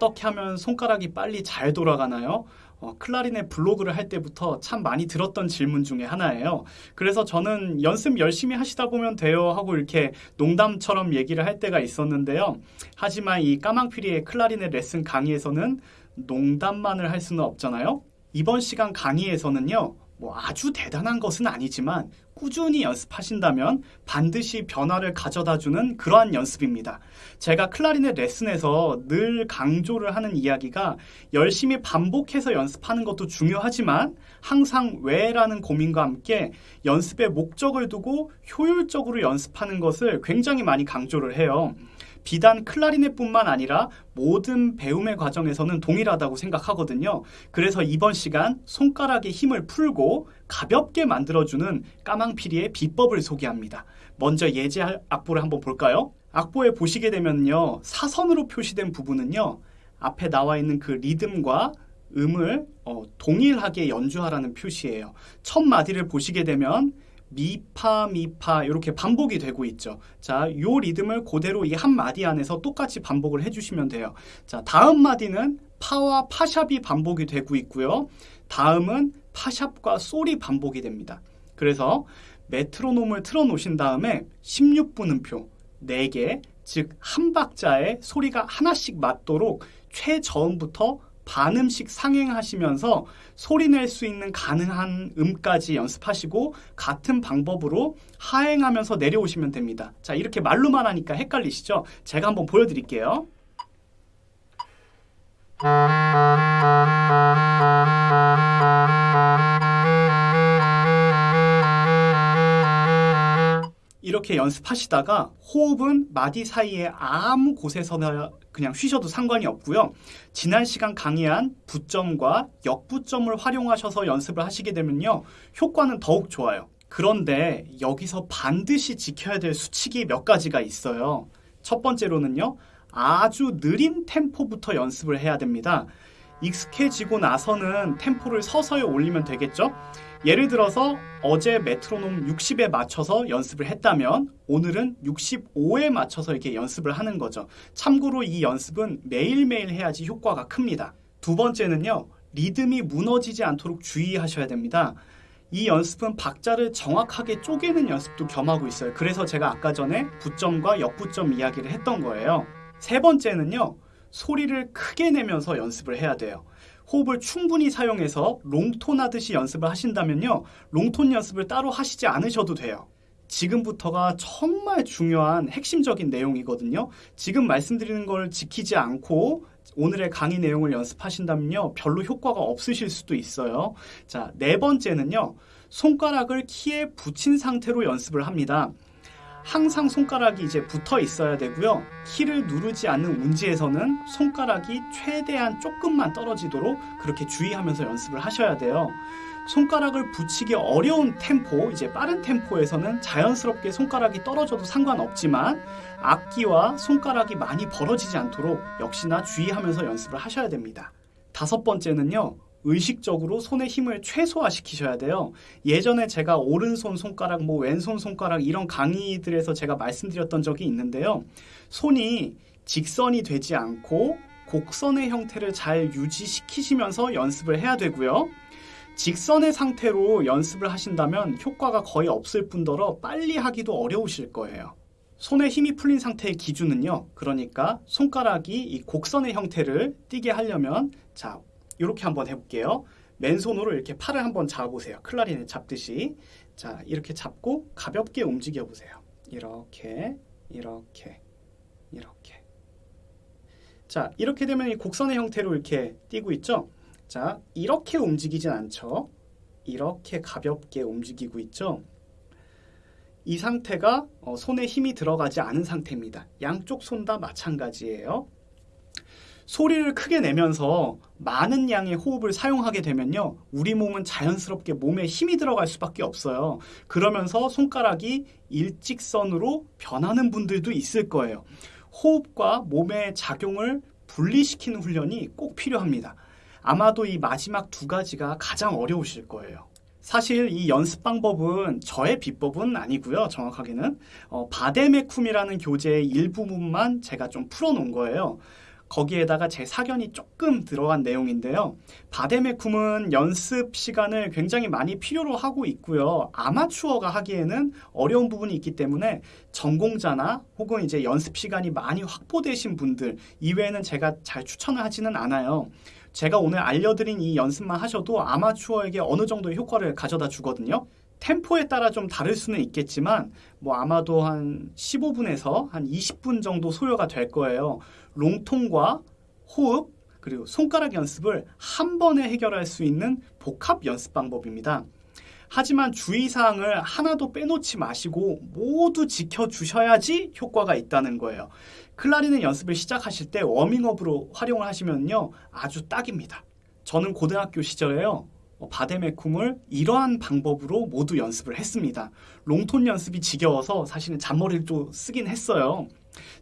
어떻게 하면 손가락이 빨리 잘 돌아가나요? 어, 클라리넷 블로그를 할 때부터 참 많이 들었던 질문 중에 하나예요. 그래서 저는 연습 열심히 하시다 보면 돼요 하고 이렇게 농담처럼 얘기를 할 때가 있었는데요. 하지만 이 까망피리의 클라리넷 레슨 강의에서는 농담만을 할 수는 없잖아요. 이번 시간 강의에서는요. 뭐 아주 대단한 것은 아니지만 꾸준히 연습하신다면 반드시 변화를 가져다 주는 그러한 연습입니다. 제가 클라리넷 레슨에서 늘 강조를 하는 이야기가 열심히 반복해서 연습하는 것도 중요하지만 항상 왜라는 고민과 함께 연습의 목적을 두고 효율적으로 연습하는 것을 굉장히 많이 강조를 해요. 비단 클라리넷뿐만 아니라 모든 배움의 과정에서는 동일하다고 생각하거든요. 그래서 이번 시간 손가락의 힘을 풀고 가볍게 만들어주는 까망피리의 비법을 소개합니다. 먼저 예제 악보를 한번 볼까요? 악보에 보시게 되면요. 사선으로 표시된 부분은요. 앞에 나와 있는 그 리듬과 음을 어, 동일하게 연주하라는 표시예요. 첫 마디를 보시게 되면 미파 미파 이렇게 반복이 되고 있죠. 자, 요 리듬을 그대로 이 한 마디 안에서 똑같이 반복을 해주시면 돼요. 자, 다음 마디는 파와 파샵이 반복이 되고 있고요. 다음은 파샵과 솔이 반복이 됩니다. 그래서 메트로놈을 틀어놓으신 다음에 16분음표 4개, 즉 한 박자에 소리가 하나씩 맞도록 최저음부터 반음씩 상행하시면서 소리 낼 수 있는 가능한 음까지 연습하시고 같은 방법으로 하행하면서 내려오시면 됩니다. 자, 이렇게 말로만 하니까 헷갈리시죠? 제가 한번 보여드릴게요. 이렇게 연습하시다가 호흡은 마디 사이에 아무 곳에서나 그냥 쉬셔도 상관이 없고요. 지난 시간 강의한 부점과 역부점을 활용하셔서 연습을 하시게 되면요. 효과는 더욱 좋아요. 그런데 여기서 반드시 지켜야 될 수칙이 몇 가지가 있어요. 첫 번째로는요. 아주 느린 템포부터 연습을 해야 됩니다. 익숙해지고 나서는 템포를 서서히 올리면 되겠죠? 예를 들어서 어제 메트로놈 60에 맞춰서 연습을 했다면 오늘은 65에 맞춰서 이렇게 연습을 하는 거죠. 참고로 이 연습은 매일매일 해야지 효과가 큽니다. 두 번째는요. 리듬이 무너지지 않도록 주의하셔야 됩니다. 이 연습은 박자를 정확하게 쪼개는 연습도 겸하고 있어요. 그래서 제가 아까 전에 부점과 역부점 이야기를 했던 거예요. 세 번째는요. 소리를 크게 내면서 연습을 해야 돼요. 호흡을 충분히 사용해서 롱톤 하듯이 연습을 하신다면요. 롱톤 연습을 따로 하시지 않으셔도 돼요. 지금부터가 정말 중요한 핵심적인 내용이거든요. 지금 말씀드리는 걸 지키지 않고 오늘의 강의 내용을 연습하신다면요. 별로 효과가 없으실 수도 있어요. 자, 네 번째는요. 손가락을 키에 붙인 상태로 연습을 합니다. 항상 손가락이 이제 붙어 있어야 되고요. 키를 누르지 않는 운지에서는 손가락이 최대한 조금만 떨어지도록 그렇게 주의하면서 연습을 하셔야 돼요. 손가락을 붙이기 어려운 템포, 이제 빠른 템포에서는 자연스럽게 손가락이 떨어져도 상관없지만 악기와 손가락이 많이 벌어지지 않도록 역시나 주의하면서 연습을 하셔야 됩니다. 다섯 번째는요. 의식적으로 손의 힘을 최소화시키셔야 돼요. 예전에 제가 오른손 손가락, 뭐 왼손 손가락 이런 강의들에서 제가 말씀드렸던 적이 있는데요. 손이 직선이 되지 않고 곡선의 형태를 잘 유지시키시면서 연습을 해야 되고요. 직선의 상태로 연습을 하신다면 효과가 거의 없을 뿐더러 빨리 하기도 어려우실 거예요. 손에 힘이 풀린 상태의 기준은요. 그러니까 손가락이 이 곡선의 형태를 띠게 하려면 자 이렇게 한번 해볼게요. 맨손으로 이렇게 팔을 한번 잡아보세요. 클라리넷 잡듯이. 자, 이렇게 잡고 가볍게 움직여 보세요. 이렇게, 이렇게, 이렇게. 자, 이렇게 되면 이 곡선의 형태로 이렇게 띄고 있죠? 자, 이렇게 움직이진 않죠? 이렇게 가볍게 움직이고 있죠? 이 상태가 어, 손에 힘이 들어가지 않은 상태입니다. 양쪽 손 다 마찬가지예요. 소리를 크게 내면서 많은 양의 호흡을 사용하게 되면요. 우리 몸은 자연스럽게 몸에 힘이 들어갈 수밖에 없어요. 그러면서 손가락이 일직선으로 변하는 분들도 있을 거예요. 호흡과 몸의 작용을 분리시키는 훈련이 꼭 필요합니다. 아마도 이 마지막 두 가지가 가장 어려우실 거예요. 사실 이 연습 방법은 저의 비법은 아니고요. 정확하게는 어, 바데메쿰이라는 교재의 일부분만 제가 좀 풀어놓은 거예요. 거기에다가 제 사견이 조금 들어간 내용인데요. 바데메쿰은 연습 시간을 굉장히 많이 필요로 하고 있고요. 아마추어가 하기에는 어려운 부분이 있기 때문에 전공자나 혹은 이제 연습 시간이 많이 확보되신 분들 이외에는 제가 잘 추천을 하지는 않아요. 제가 오늘 알려드린 이 연습만 하셔도 아마추어에게 어느 정도의 효과를 가져다 주거든요. 템포에 따라 좀 다를 수는 있겠지만 뭐 아마도 한 15분에서 한 20분 정도 소요가 될 거예요. 롱통과 호흡 그리고 손가락 연습을 한 번에 해결할 수 있는 복합 연습 방법입니다. 하지만 주의사항을 하나도 빼놓지 마시고 모두 지켜주셔야지 효과가 있다는 거예요. 클라리넷 연습을 시작하실 때 워밍업으로 활용을 하시면요. 아주 딱입니다. 저는 고등학교 시절에요. 어, 바데메쿰을 이러한 방법으로 모두 연습을 했습니다. 롱톤 연습이 지겨워서 사실은 잔머리를 또 쓰긴 했어요.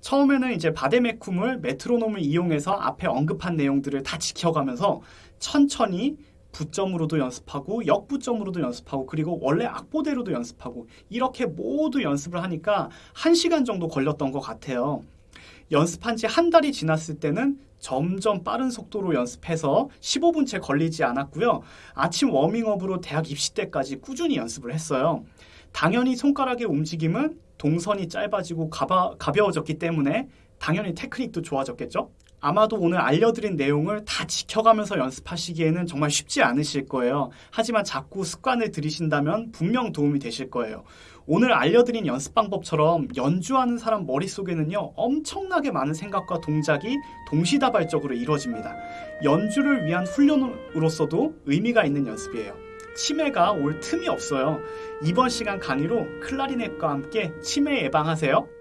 처음에는 이제 바데메쿰을 메트로놈을 이용해서 앞에 언급한 내용들을 다 지켜가면서 천천히 부점으로도 연습하고 역부점으로도 연습하고 그리고 원래 악보대로도 연습하고 이렇게 모두 연습을 하니까 1시간 정도 걸렸던 것 같아요. 연습한 지 한 달이 지났을 때는 점점 빠른 속도로 연습해서 15분 채 걸리지 않았고요. 아침 워밍업으로 대학 입시 때까지 꾸준히 연습을 했어요. 당연히 손가락의 움직임은 동선이 짧아지고 가바, 가벼워졌기 때문에 당연히 테크닉도 좋아졌겠죠? 아마도 오늘 알려드린 내용을 다 지켜가면서 연습하시기에는 정말 쉽지 않으실 거예요. 하지만 자꾸 습관을 들이신다면 분명 도움이 되실 거예요. 오늘 알려드린 연습 방법처럼 연주하는 사람 머릿속에는요, 엄청나게 많은 생각과 동작이 동시다발적으로 이루어집니다. 연주를 위한 훈련으로서도 의미가 있는 연습이에요. 치매가 올 틈이 없어요. 이번 시간 강의로 클라리넷과 함께 치매 예방하세요.